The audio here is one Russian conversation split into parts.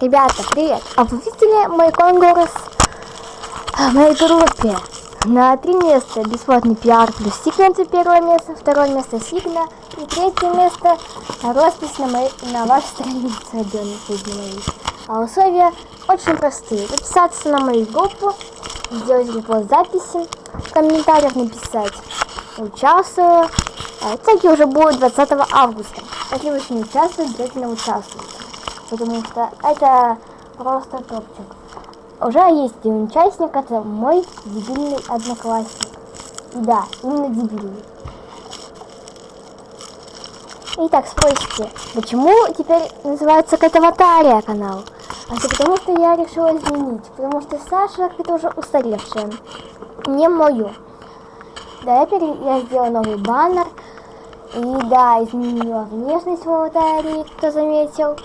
Ребята, привет! А вы видели мой конкурс в моей группе? На три места бесплатный пиар плюс секвенция первое место, второе место сигна и третье место роспись на, моей, на вашей странице моей. А условия очень простые. Записаться на мою группу, сделать репост записи, в комментариях написать «Участвую». А теги уже будет 20 августа. Если вы еще не участвуете, обязательно участвуйте. Потому что это просто топчик. Уже есть один участник, это мой дебильный одноклассник. Да, именно дебильный. Итак, спросите, почему теперь называется Катаватария канал? А все потому, что я решила изменить, потому что Саша это уже устаревшая, не мою. Да, я, пере... я сделала новый баннер, и да, изменила внешность в аватаре, кто заметил.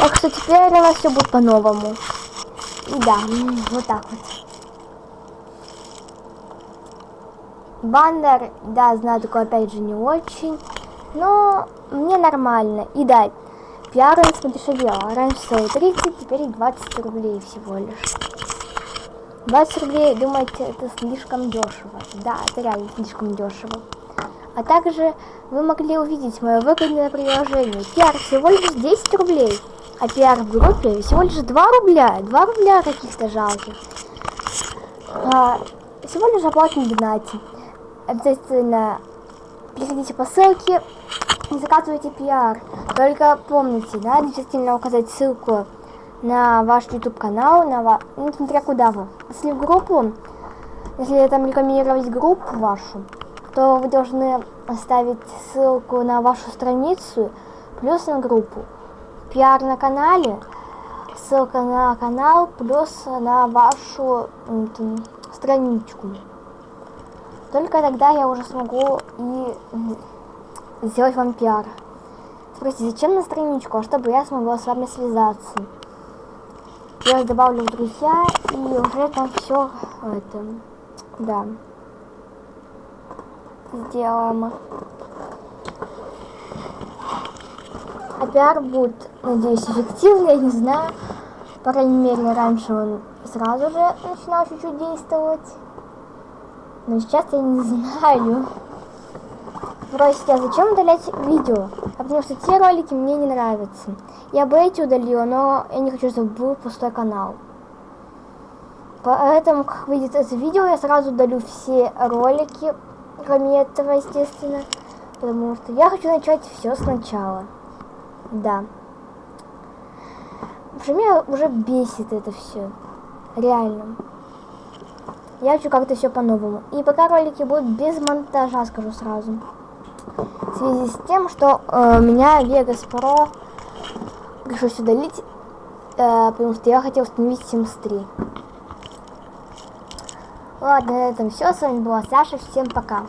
Так что теперь у нас все будет по-новому. И да, вот так вот. Баннер, да, знаю, такой опять же не очень. Но мне нормально. И да, пиар он подешевел. Раньше стоил 30, теперь 20 рублей всего лишь. 20 рублей, думаете, это слишком дешево. Да, это реально слишком дешево. А также вы могли увидеть мое выгодное приложение. Пиар всего лишь 10 рублей. А пиар в группе всего лишь 2 рубля. 2 рубля каких-то жалких. А, всего лишь оплатим донате. Обязательно переходите по ссылке и заказывайте пиар. Только помните, да, обязательно указать ссылку на ваш YouTube канал, на ва... ну, смотря куда вы. Если в группу, если там рекламировать группу вашу, то вы должны оставить ссылку на вашу страницу, плюс на группу. Пиар на канале, ссылка на канал, плюс на вашу там, страничку. Только тогда я уже смогу и сделать вам пиар. Спросите, зачем на страничку? А чтобы я смогла с вами связаться. Я добавлю в друзья и уже там все это, да сделаем. А пиар будет, надеюсь, эффективный, я не знаю. По крайней мере, раньше он сразу же начинал чуть-чуть действовать. Но сейчас я не знаю. Спросите, а зачем удалять видео? А потому что те ролики мне не нравятся. Я бы эти удалила, но я не хочу, чтобы был пустой канал. Поэтому, как выйдет это видео, я сразу удалю все ролики кроме этого, естественно. Потому что я хочу начать все сначала. Да. В общем, меня уже бесит это все. Реально. Я хочу как-то все по-новому. И пока ролики будут без монтажа, скажу сразу. В связи с тем, что э, меня Vegas Pro пришлось удалить, э, потому что я хотел установить Sims 3. Ладно, на этом все. С вами была Саша. Всем пока.